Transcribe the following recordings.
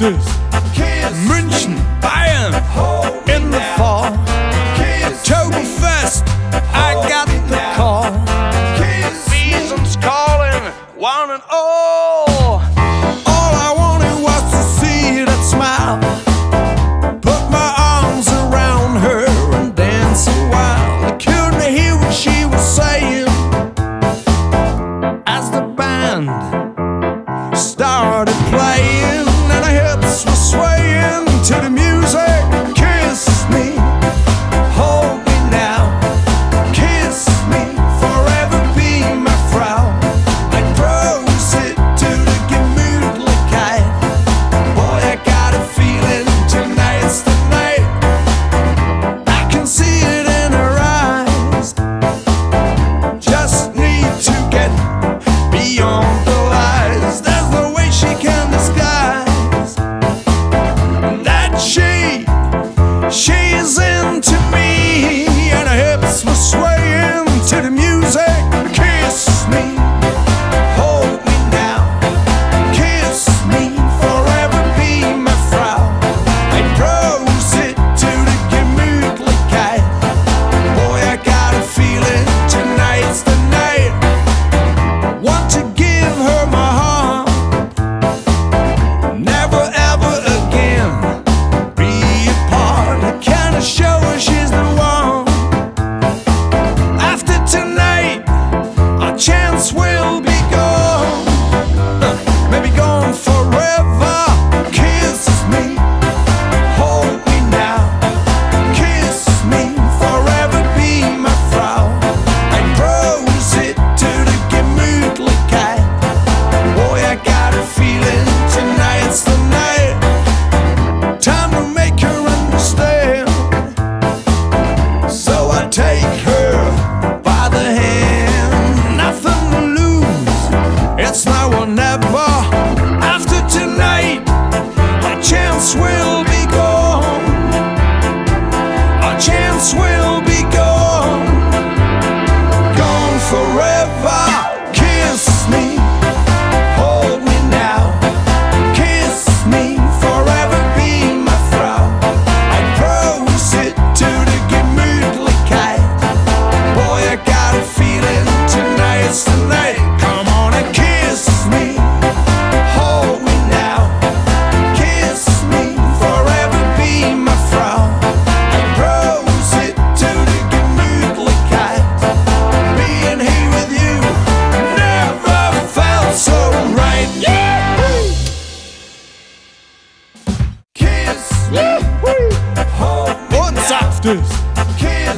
rafters. München, Bayern in the fall. October 1st, I got the call. Season's calling, one and all.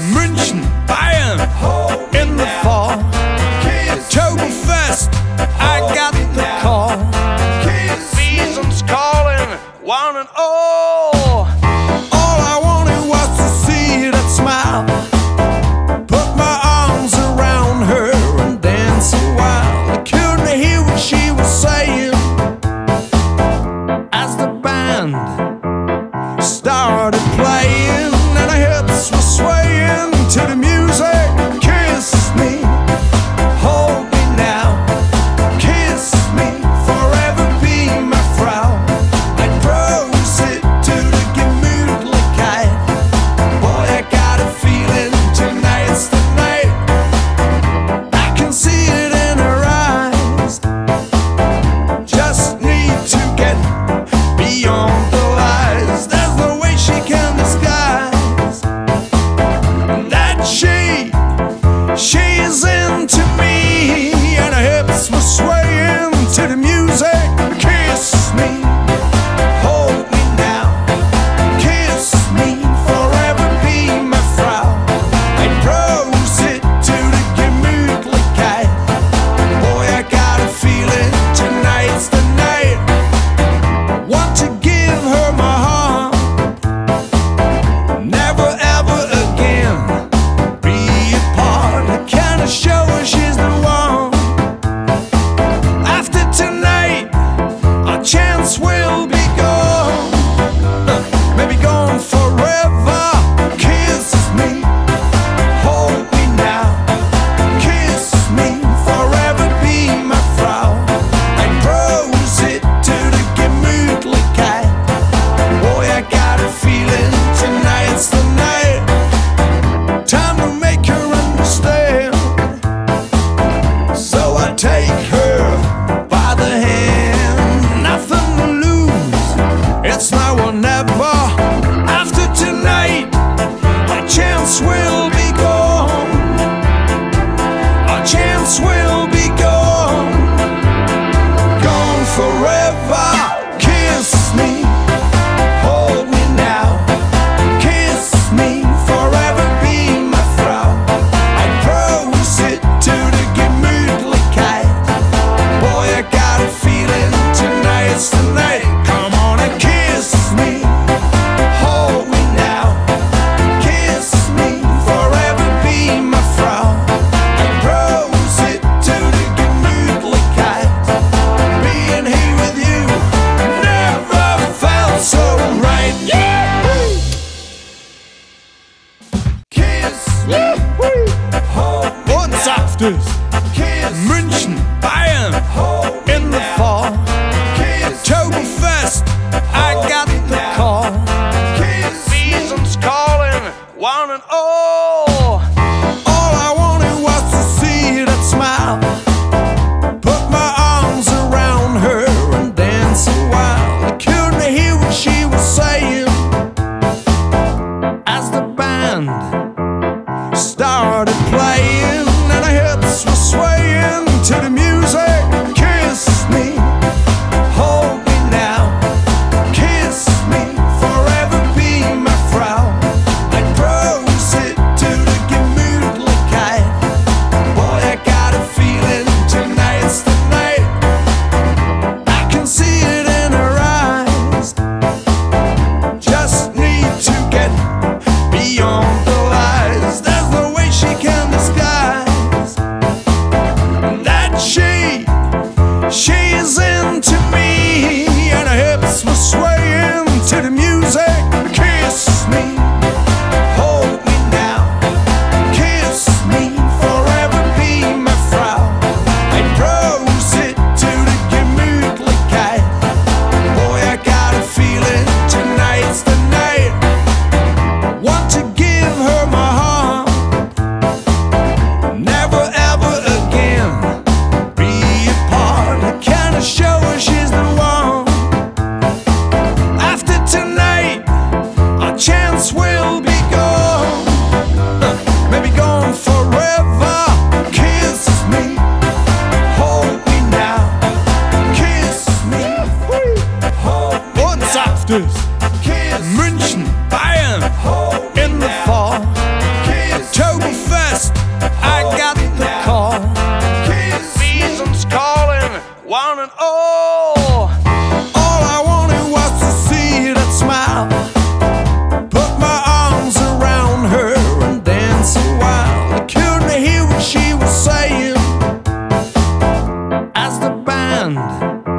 München, Bayern in the fall. Oktoberfest. this. sisters, München, Bayern, in the fall. Oktoberfest, I got the call. Season's calling, one and all. All I wanted was to see that smile. Put my arms around her and dance a while. I couldn't hear what she was saying as the band.